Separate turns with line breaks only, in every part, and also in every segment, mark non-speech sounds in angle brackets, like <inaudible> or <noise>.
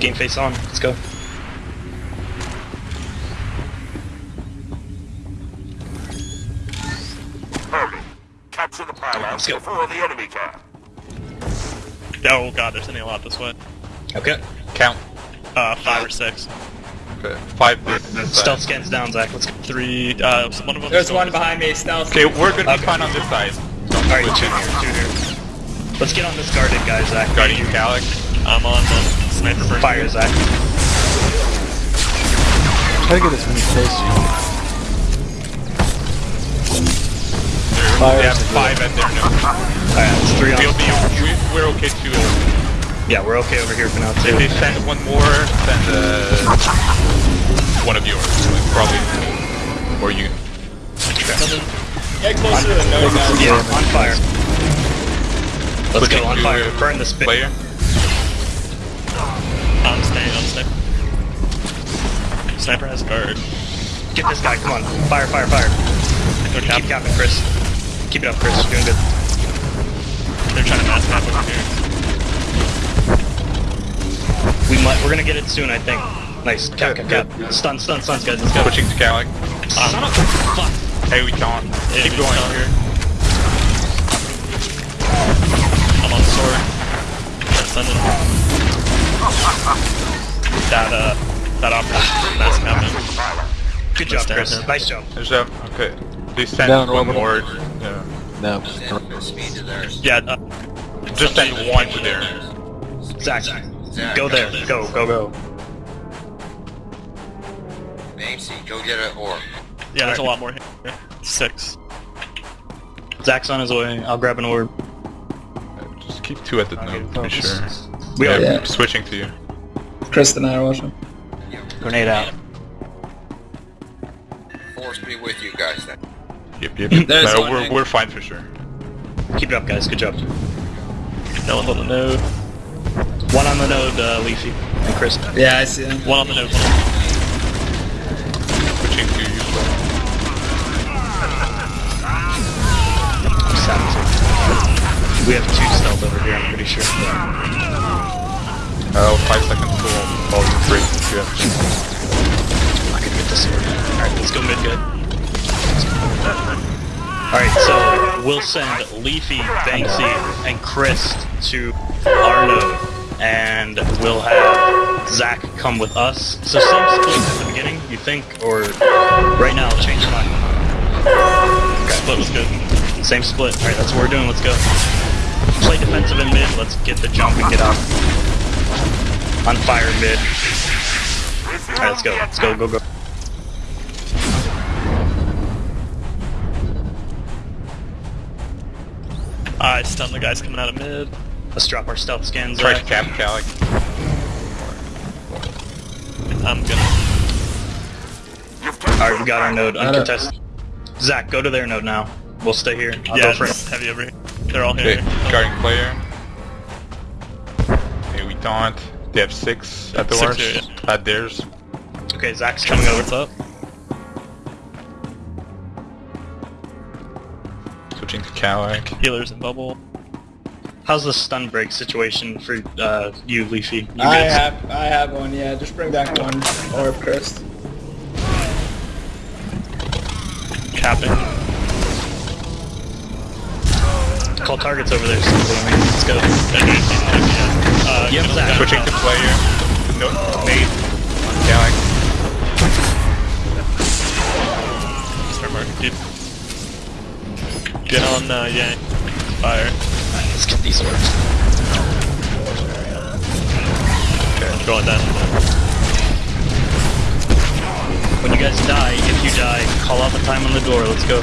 Game face on. Let's go.
Hurry. Capture the pylons
Let's
before the enemy can.
Oh god, they're sending a lot this way.
Okay.
Count.
Uh, five or six.
Okay. Five this, this side.
Stealth scans down, Zach. Let's go.
Three, uh, one of them
There's one behind me, stealth.
Okay, we're gonna be
Okay.
fine on this side.
Alright, two here, two here. Let's get on this guarded guy, Zach.
Guarding you, Calic.
I'm on the sniper first.
Fire, Zach.
Try to get as many kills as you
They
Fire
have five at their nose.
Alright, it's three on.
We'll be, we, we're okay too.
Yeah, we're okay over here for now,
If they send one more, send uh, one of yours. Like, probably. Or you.
Get closer to the node, guys.
Yeah, on fire. Let's
Switching
go on fire. Burn this bit.
Player.
I'm staying on sniper. Sniper has guard.
Get this guy, come on. Fire, fire, fire.
Go cap.
Keep capping, Chris. Keep it up, Chris. You're doing good.
They're trying to mass cap over here.
We might, we're gonna get it soon, I think. Nice. Cap, cap, cap. Stun, stun, stuns, guys. Let's go.
Switching to Calic.
Um, Son of a fuck.
Hey, we can't.
Yeah,
Keep going
can't.
here.
I'm on sword. That's sending. That, uh, that operator mass capping.
Good job, Chris.
here.
Nice job.
There's a. Okay. They send
Down
one
orbital.
more. Yeah.
No.
Yeah, uh,
Just send one to there.
Zach, go there. Go, go, go.
Namesy, go get an orb.
yeah, there's a lot more here. Six.
Zach's on his way. I'll grab an orb.
Just keep two at the node to be sure.
We are.
Yeah.
switching to you.
Chris and I are watching.
Grenade out.
Force be with you guys then.
Yep, yep. <laughs>
There's
no, we're,
thing.
we're fine for sure.
Keep it up, guys. Good job.
No one's on the node.
One on the node, uh, Leafy. And Chris.
Yeah, I see him.
One on the node.
Switching to you.
We have two stealth over here, I'm pretty sure.
Oh, five seconds till volume break. Yeah.
I can get this sword. Alright, let's go mid good. Alright, so we'll send Leafy, Banksy, and Chris to our node. And we'll have Zach come with us. So same split at the beginning, you think? Or right now, I'll change mine.
Split was good.
Same split. Alright, that's what we're doing. Let's go. Play defensive in mid. Let's get the jump and get out. On fire in mid. Alright, let's go. Let's go, go, go.
I stunned the guys coming out of mid.
Let's drop our stealth scans.
Try to cap Calic.
I'm gonna.
Alright, we got our node uncontested. Zach, go to their node now. We'll stay here. I'll
yeah,
go for
it's
it.
heavy over here. They're all
Okay,
here.
guarding player. Okay, we don't. They have six at the
Six
worst.
here,
At theirs.
Okay, Zach's coming over.
What's up?
Switching to Calic.
Healers and bubble.
How's the stun break situation for uh, you, Leafy? You
I
good?
have, I have one. Yeah, just bring back one orb, Chris.
Capping.
Call targets over there. Simply. I mean, let's go.
Uh,
Yep,
middle
Zach.
guy.
Switching to player. No, nade. Calic.
Start marking, dude. Get on, uh, yeah. Fire.
Let's get these orbs.
I'm going down.
When you guys die, if you die, call out the time on the door. Let's go.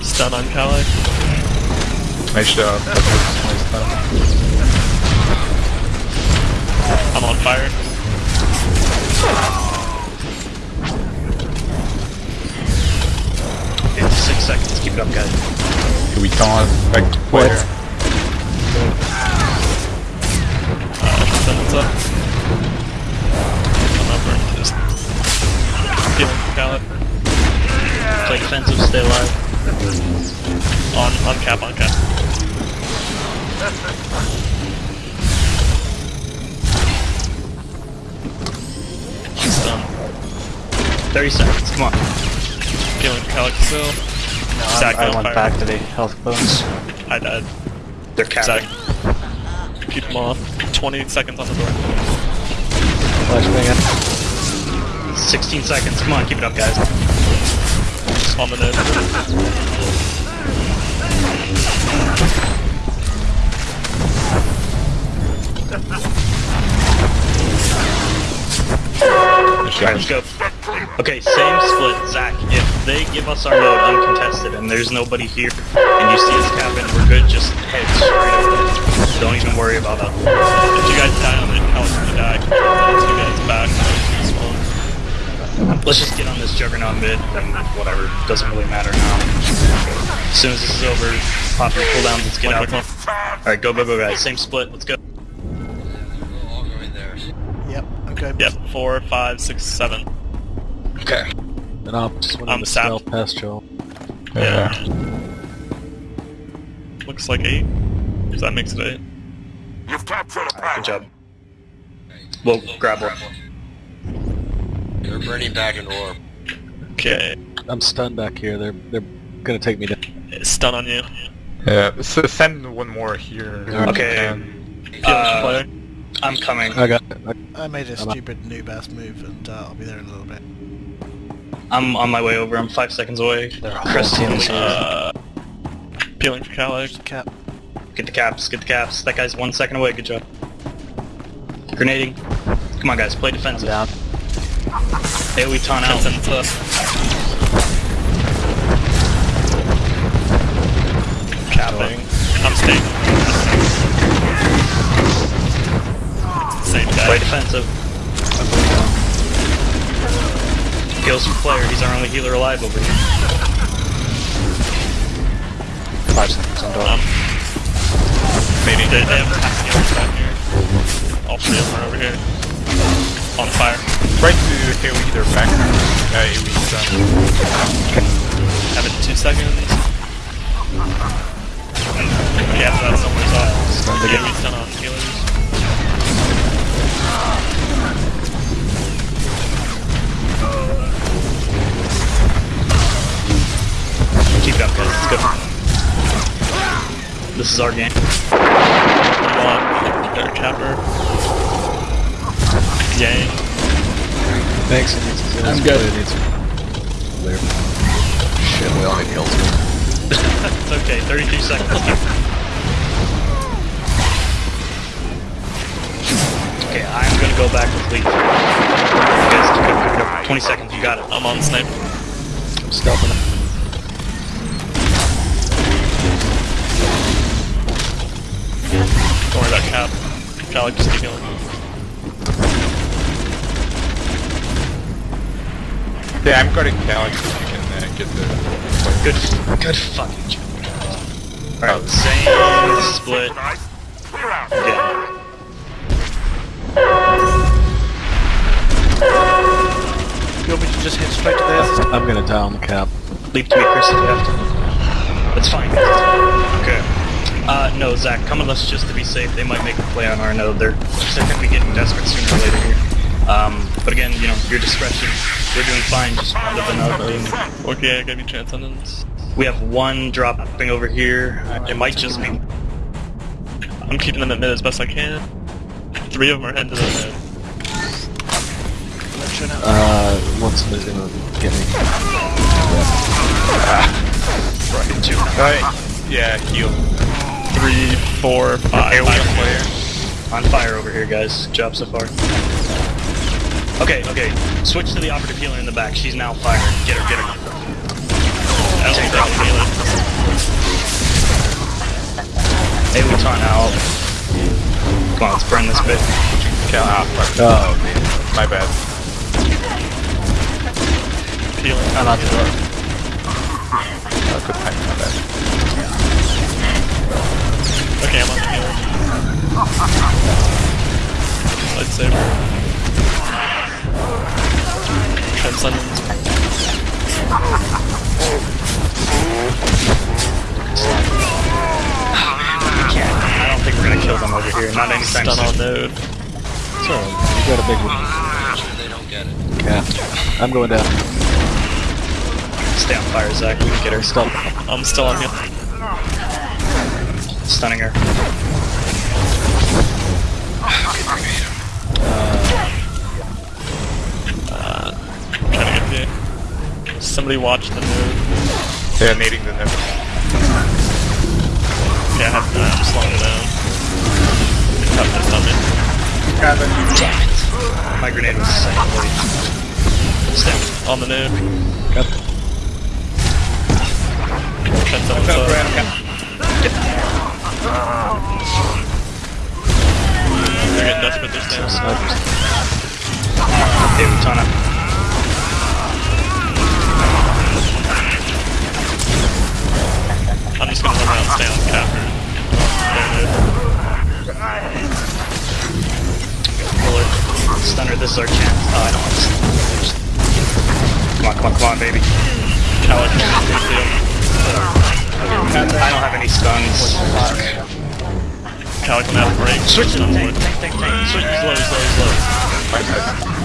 Stun on Kali.
Nice job. Nice stuff.
I'm on fire.
Okay, six seconds. Keep it up, guys.
Okay, we can't. Back to
30 seconds, come on.
Healing Calyx still.
No,
Zach,
I, I
on
went
fire.
back to the health bones.
I died.
They're capping.
Zach. Keep them off. 20 seconds on the door.
Flash bang
16 seconds, come on, keep it up, guys.
On the node.
Alright, let's go. Okay, same split, Zach. If they give us our node uncontested and there's nobody here, and you see us capping, we're good, just head straight over. Don't even worry about us.
If you guys die on the Calyx, you die. Two guys back.
Let's just get on this juggernaut mid, and whatever, doesn't really matter now. As soon as this is over, pop your cooldowns, let's get out. Alright, go, go, go, guys. Same split, let's go.
We'll all go in there.
Yep, I'm going.
Yep, four, five, six, seven.
Okay.
And I'll just went
I'm
into
sapped.
stealth past Joel.
Yeah. Looks like eight. So that makes it eight.
You've captured a
Good job. We'll grab one.
They're burning back an orb.
Okay.
I'm stunned back here. They're they're gonna take me down.
Stun on you.
Yeah, so send one more here.
Okay. Uh. I'm coming.
I got. I,
I made a
I'm up.
stupid noob ass move, and uh, I'll be there in a little bit.
I'm on my way over. I'm five seconds away.
They're
Chris,
whole
Uh, peeling for Calyx.
Cap.
Get the caps. Get the caps. That guy's one second away. Good job. Grenading. Come on, guys. Play
I'm
defensive.
down.
AoE ton out.
Capping. I'm staying. Same
Play defensive. Kills your player. He's our only healer alive over here.
Five seconds on door.
Um, maybe they, they have half healers back here. All three of them are over here. On fire.
right to AoE, they're back. Uh, AoE done.
Have it two seconds. Okay, after that, someone's off. Yeah, we stun on
up, guys. Let's go. This is our game.
One, their capper. Yay.
Thanks. It
I'm good.
It needs clear. Shit, we all need heals. <laughs>
It's okay. 33 seconds. Okay, I'm gonna go back with Leaf. You guys, go, go, go. 20 seconds. You got it.
I'm on snipe.
I'm stealthing
Don't worry about cap. Calyx, just keep healing.
Yeah, I'm guarding Calyx if you can uh, get the...
Good, good fucking job. Alright, same split.
Clear out.
Yeah.
You want me to just hit straight to there?
I'm gonna die on the cap.
Leap to me, Chris, if you have to. It's fine, guys. It's fine. Okay. Uh, no, Zach, come with us just to be safe. They might make a play on our node. They're, they're gonna be getting desperate sooner or later here. Um, but again, you know, your discretion. We're doing fine, just round up another.
Okay, I gave you transcendence.
We have one dropping over here. It might just be
I'm keeping them at mid as best I can. Three of them are heading to the mid.
Let's show now.
Uh, one somebody's gonna get me.
two.
Uh, yeah, heal.
Three, four, five.
AoE
five.
player.
On fire over here, guys. Good job so far. Okay, okay. Switch to the operative healer in the back. She's now fired. Get her, get her.
I don't think they're all.
Hey, we taunt out. Come on, let's burn this bit.
Cal ah, fuck.
Oh man.
My bad.
Healing.
I'm not doing it.
Uh, good time, my bad.
Okay, I'm on the healer. Lightsaber. Transcendence.
I don't think we're gonna kill them over here. Not anytime
Stun on
soon.
node.
So, you got a big one.
Make sure they don't get it.
Cap. I'm going down.
Stay on fire, Zach. We can get her.
Stop.
I'm still on here.
Stunning her.
Trying to get you. Somebody watch the move.
They're nading the net.
Yeah, I have to I'm slowing it down. It's tough to summon.
Grab it.
Damn it. My grenade was second. Stem.
On the nuke.
Got
Ten seconds
Go,
left.
Okay.
They're getting desperate this time.
Hey, Utana.
I'm just gonna run around and stay on capper.
Pull her. Stun her. This is our chance. Oh, I don't want to. Come on, come on, come on, baby.
Coward
have any stuns.
Coward can have a break.
Switch to the
on wood.
Switch slow, slow, slow.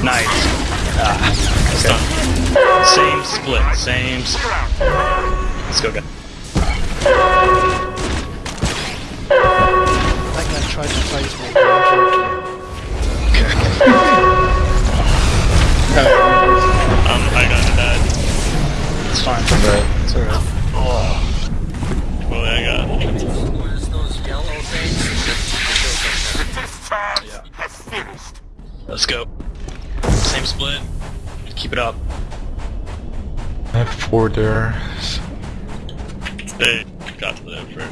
Nice. Ah,
Stun.
same split, same split. Let's go, guys.
That guy tried to phase me. but I
Um, I got that.
It's fine.
Right. It's alright.
Well, I got.
Was those yellow things?
Discharge finished.
Let's go. Same split. Keep it up.
I have four there.
They got to the effort.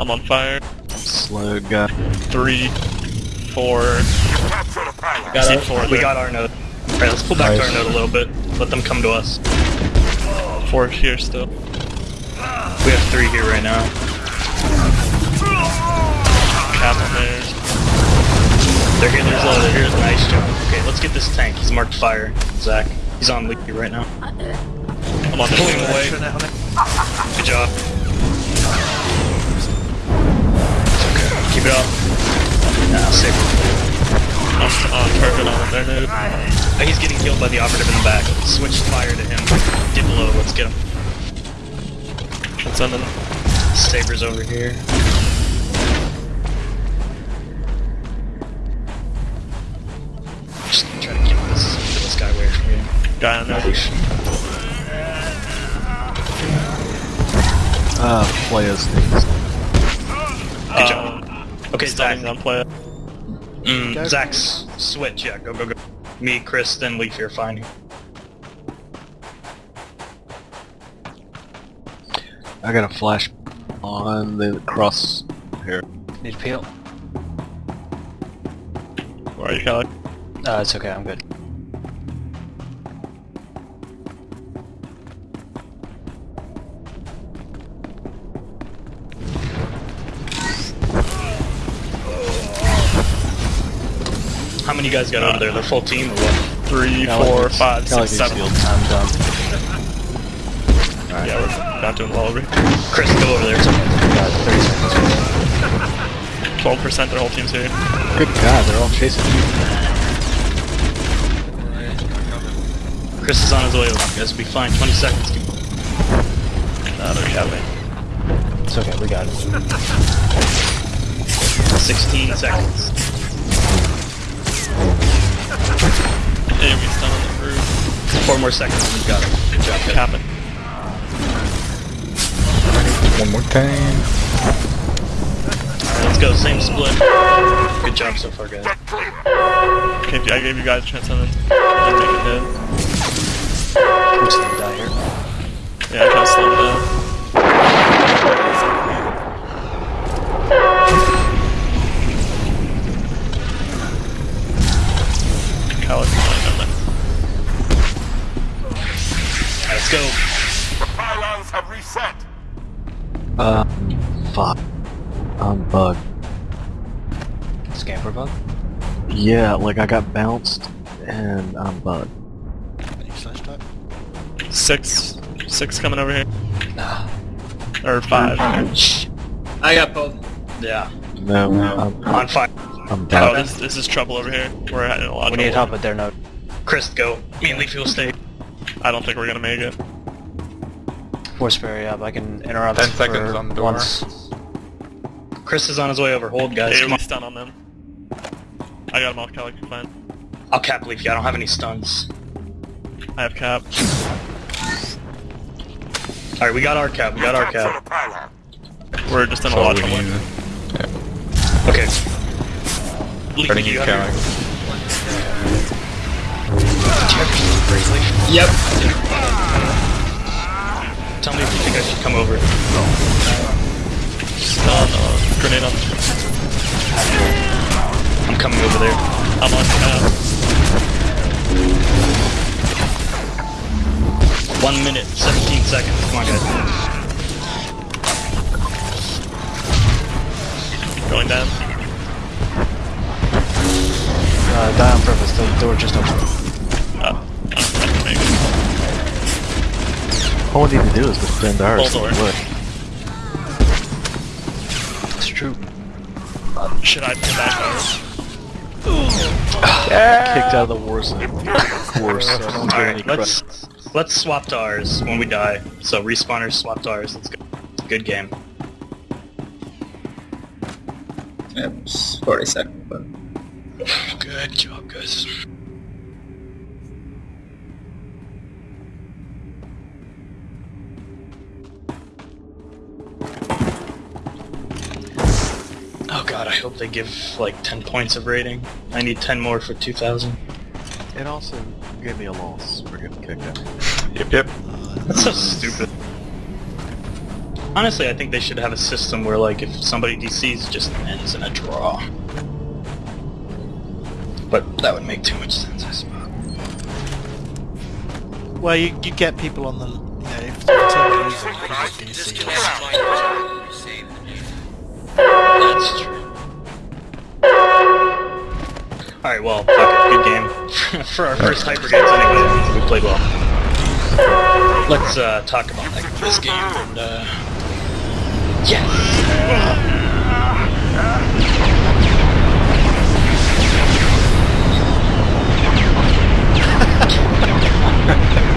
I'm on fire.
Slow guy.
Three, four,
Capture the pilot.
Got
see
it.
four
We
there.
got our node. Alright, let's pull back to our node a little bit. Let them come to us.
Four here still.
We have three here right now.
On.
They're getting there's low, they're here. Nice job. Okay, let's get this tank. He's marked fire. Zach. He's on leaky right now.
I'm on
Pulling
wing.
away.
Turn it on it.
Good job. Okay, keep it up. Nah.
I'm on target on there, dude.
He's getting killed by the operative in the back. Switch fire to him. Get low, let's get him.
I'm sending.
Saber's over here. Just try to keep this, get this guy away from you.
Guy on there.
Ah, players things.
Good job. Okay, Zach.
Stunning on play.
Mm,
Go.
Zach's switch, yeah, go, go, go. Me, Chris, then Leaf, you're fine.
I got a flash on the cross here.
Need to peel?
Where are you, Coward?
Uh, it's okay, I'm good.
How many guys got over there? The full team or what?
Three,
Cali
four,
needs-
five,
Cali
six,
needs
seven.
healed.
I'm done.
Yeah, we're not doing well over here.
Chris, go over there. It's okay.
Got 30 seconds.
12% their whole team's here.
Good God, they're all chasing you.
Chris is on his way over. You guys will be fine. 20 seconds. Keep-
Nah, they're capping.
It's okay, we got it.
16 seconds.
AoE stun on the roof.
Four more seconds and we've got it. Good job, guys.
Capping.
One more time.
Let's go. Same split. Good job so far, guys.
Okay, I gave you guys a chance on this. Just make it dead.
I'm just gonna die here.
Yeah, I kinda slowed it down.
I'm.
Scamper bug?
Yeah, like I got bounced and I'm bugged.
Any slash type?
Six. Six coming over here.
Nah.
Or five.
I got both.
Yeah.
No, I'm,
On fire.
I'm
Oh, this, this is trouble over here. We're in a lot of
We need help at their node.
Chris, go. Me and Leafy will stay.
I don't think we're gonna make it.
Force barrier up. I can interrupt.
10 seconds
for
on door.
Once.
Chris is on his way over. Hold, guys.
Hey,
Come
we
on.
stun on them. I got him off Calic, fine.
I'll cap Leafy. I don't have any stuns.
I have cap.
Alright, we got our cap. We got our
Capture
cap.
We're just in a
That's
lot of trouble.
need.
Okay. Leafy,
Running
you
you.
Yep.
Tell me if you think I should come over.
Stun, grenade on.
I'm coming over there.
I'm on cap.
One minute, 17 seconds. Come on, guys.
Going down.
Uh, die on purpose. The door just opened.
Uh, I can make it.
All we need to do is defend ours.
Hold on.
Look.
It's true.
Should I pull back ours?
Kicked out of the war zone. Of course. so I don't get any
Alright, let's
credit.
let's swap to ours when we die. So respawners swap to ours. Let's go. Good game.
Yep. it's 40 seconds, but.
Good job, guys. God, I hope they give like 10 points of rating. I need 10 more for 2000.
It also gave me a loss for getting kicked out. <laughs>
Yep, yep.
That's so stupid. Honestly, I think they should have a system where like if somebody DCs, it just ends in a draw. But that would make too much sense, I suppose.
Well, you, you get people on the. You know, if the team losing, people
I
do
can
Alright, well, good game. <laughs> For our first Hypergates anyway, we played well. Let's uh, talk about like, this game and uh... Yes! <laughs>